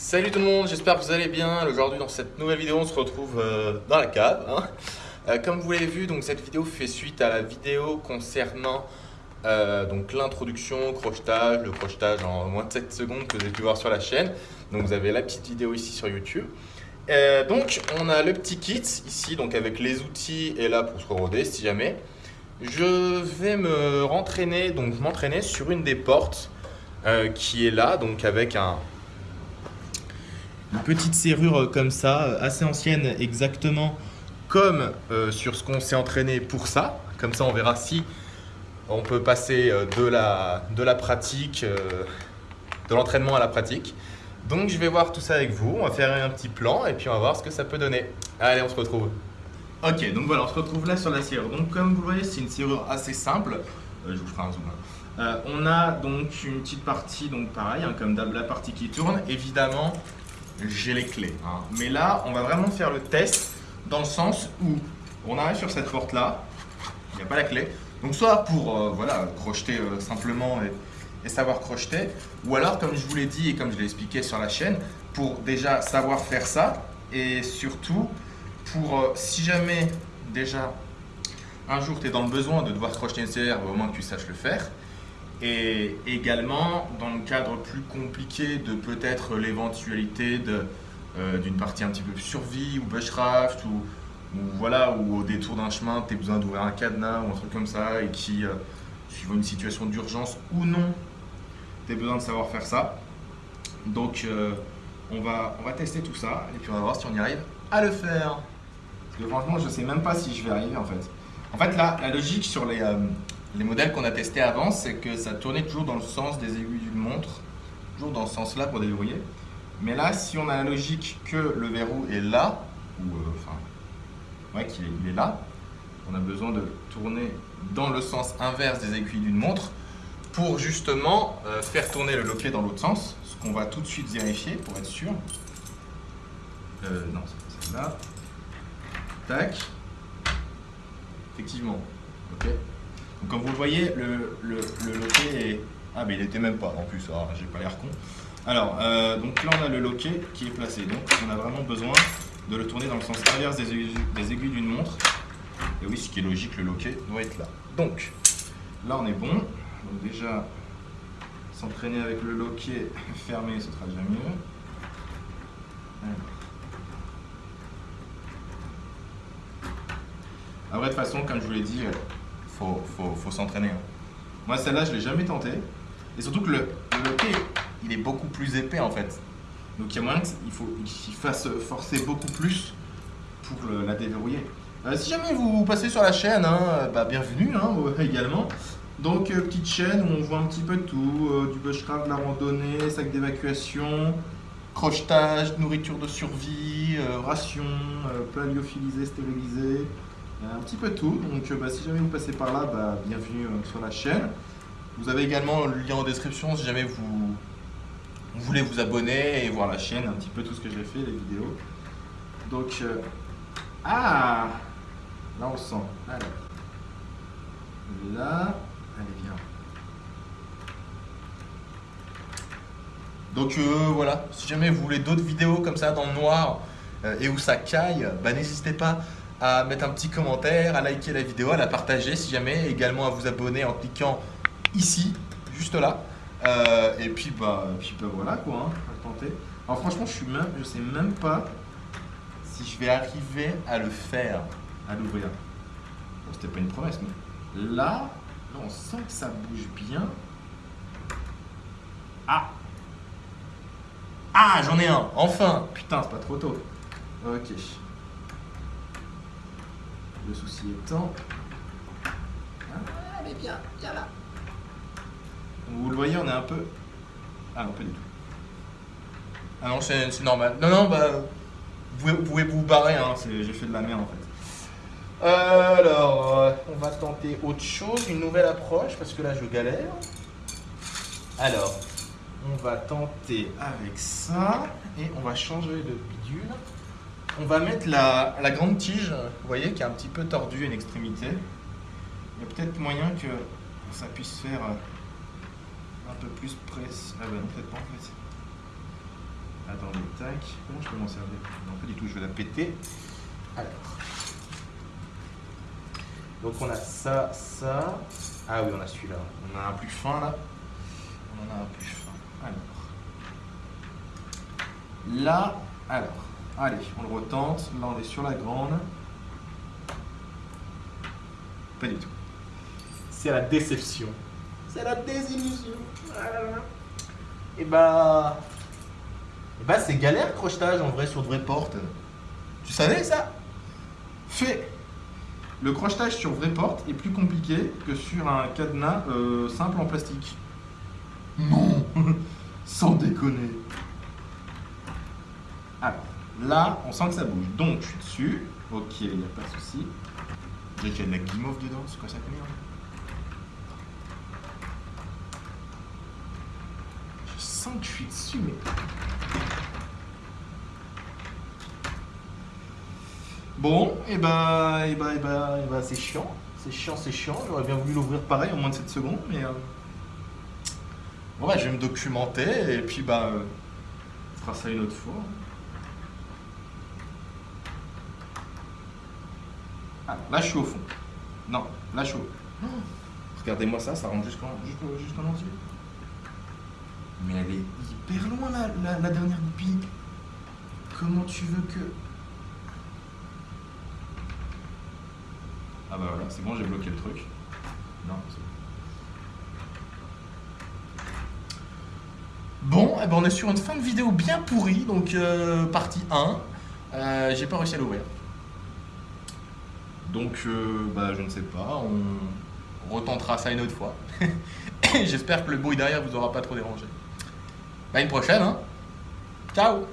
Salut tout le monde, j'espère que vous allez bien. Aujourd'hui dans cette nouvelle vidéo on se retrouve euh, dans la cave. hein. Euh, comme vous l'avez vu, donc, cette vidéo fait suite à la vidéo concernant euh, donc l'introduction, crochetage, le crochetage en moins de 7 secondes que vous avez pu voir sur la chaîne. Donc vous avez la petite vidéo ici sur YouTube. Euh, donc on a le petit kit ici donc avec les outils et là pour se roder si jamais. Je vais me rentraîner donc m'entraîner sur une des portes qui est là donc avec un une petite serrure comme ça assez ancienne exactement comme euh, sur ce qu'on s'est entraîné pour ça. Comme ça on verra si on peut passer euh, de la, de la pratique, euh, de l'entraînement à la pratique. Donc je vais voir tout ça avec vous, on va faire un petit plan et puis on va voir ce que ça peut donner. Allez, on se retrouve. Ok, donc voilà, on se retrouve là sur la serrure. Donc comme vous le voyez, c'est une serrure assez simple. Je vous ferai un zoom. hein. On a donc une petite partie, donc pareil, hein, comme d'hab, la partie qui tourne. Évidemment, j'ai les clés. hein. Mais là, on va vraiment faire le test dans le sens où on arrive sur cette porte là, il n'y a pas la clé. Donc soit pour euh, voilà, crocheter euh, simplement et, savoir crocheter, ou alors comme je vous l'ai dit et comme je l'ai expliqué sur la chaîne, pour déjà savoir faire ça et surtout pour euh, si jamais déjà un jour tu es dans le besoin de devoir crocheter une serrure, au moins que tu saches le faire. Et également dans le cadre plus compliqué de peut-être l'éventualité euh, d'une partie un petit peu survie ou bushcraft ou, ou voilà ou au détour d'un chemin tu as besoin d'ouvrir un cadenas ou un truc comme ça et qui euh, suivant une situation d'urgence ou non tu as besoin de savoir faire ça. Donc euh, on, va, on va tester tout ça et puis on va voir si on y arrive à le faire. Parce que franchement je sais même pas si je vais arriver en fait. En fait là la logique sur les, les modèles qu'on a testés avant c'est que ça tournait toujours dans le sens des aiguilles d'une montre toujours dans ce sens là pour déverrouiller mais là, si on a la logique que le verrou est là, ou euh, enfin, ouais, qu'il est, il est là, on a besoin de tourner dans le sens inverse des aiguilles d'une montre pour justement euh, faire tourner le loquet dans l'autre sens, ce qu'on va tout de suite vérifier pour être sûr. Euh, non, c'est celle-là. Tac. Effectivement. Ok. Donc comme vous le voyez, le, le, loquet est... Ah mais il était même pas en plus, ah, j'ai pas l'air con. Alors, euh, donc là on a le loquet qui est placé, donc on a vraiment besoin de le tourner dans le sens inverse des aiguilles, d'une montre. Et oui, ce qui est logique, le loquet doit être là. Donc, là on est bon. Donc déjà, s'entraîner avec le loquet fermé, ce sera déjà mieux. Après, de toute façon, comme je vous l'ai dit, faut, s'entraîner. hein. Moi, celle-là, je ne l'ai jamais tenté. Et surtout que le, le loquet, il est beaucoup plus épais en fait. Donc il y a moyen qu'il faut qu'il fasse forcer beaucoup plus pour la déverrouiller. Euh, si jamais vous passez sur la chaîne, hein, bah, bienvenue hein, également. Donc euh, petite chaîne où on voit un petit peu de tout, euh, du bushcraft, de la randonnée, sac d'évacuation, crochetage, nourriture de survie, ration, plat lyophilisé, stérilisé, un petit peu tout. Donc euh, bah, si jamais vous passez par là, bah, bienvenue euh, sur la chaîne. Vous avez également le lien en description si jamais vous, voulez vous abonner et voir la chaîne, un petit peu tout ce que j'ai fait, les vidéos. Donc, euh, ah Là on sent. Alors, là, allez viens. Donc euh, voilà, si jamais vous voulez d'autres vidéos comme ça dans le noir euh, et où ça caille, bah, n'hésitez pas à mettre un petit commentaire, à liker la vidéo, à la partager si jamais, également à vous abonner en cliquant ici, juste là. Euh, et puis bah, puis bah voilà quoi, hein, on va tenter. Alors franchement, je suis même, je sais même pas si je vais arriver à le faire, à l'ouvrir. C'était pas une promesse, mais là, là, on sent que ça bouge bien. Ah Ah, j'en ai un, enfin Putain, c'est pas trop tôt. Ok. Le souci étant... Ah, est bien, viens là. Vous le voyez, on est un peu... Ah non, pas du tout. Ah non, c'est normal. Non, non, bah... Vous pouvez vous, barrer, hein. c'est- J'ai fait de la merde en fait. Euh, alors, euh, on va tenter autre chose, une nouvelle approche, parce que là je galère. Alors, on va tenter avec ça, et on va changer de bidule. On va mettre la, la grande tige, vous voyez, qui est un petit peu tordue à une extrémité. Il y a peut-être moyen que ça puisse faire euh, un peu plus précis. Ah bah non, peut-être pas en fait. Attendez. tac. Comment je peux m'en servir? Non, pas du tout, je vais la péter. Alors. Donc on a ça, ça. Ah oui, on a celui-là. On a un plus fin là. On en a un plus fin. Alors. Là, alors. Allez, on le retente. Là, on est sur la grande. Pas du tout. C'est la déception. C'est la désillusion. Et bah. Et bah, c'est galère crochetage en vrai sur de vraies portes. Tu savais ça? Fait. Le crochetage sur vraie porte est plus compliqué que sur un cadenas euh, simple en plastique. Non Sans déconner. Alors, là, on sent que ça bouge. Donc, je suis dessus. Ok, il n'y a pas de souci. J'ai qu'il y a de la guimauve dedans, c'est quoi ça merde Je sens que je suis dessus, mais. Bon, et bah, et bah, et bah, et bah c'est chiant. C'est chiant, c'est chiant. J'aurais bien voulu l'ouvrir pareil en moins de 7 secondes, mais. Euh... Bon, bah, je vais me documenter et puis, bah, euh, on fera ça une autre fois. Ah, là, je suis au fond. Non, là, je suis au oh, Regardez-moi ça, ça rentre jusqu'en jusqu'en jusqu'en entier. Mais elle est hyper loin, la, la, la dernière goupille. Comment tu veux que... Ah bah voilà, c'est bon, j'ai bloqué le truc. Non, c'est bon. Bon, eh ben on est sur une fin de vidéo bien pourrie, donc euh, partie 1. Euh, j'ai pas réussi à l'ouvrir. Donc, euh, bah, je ne sais pas, on retentera ça une autre fois. J'espère que le bruit derrière vous aura pas trop dérangé. À une prochaine, hein Ciao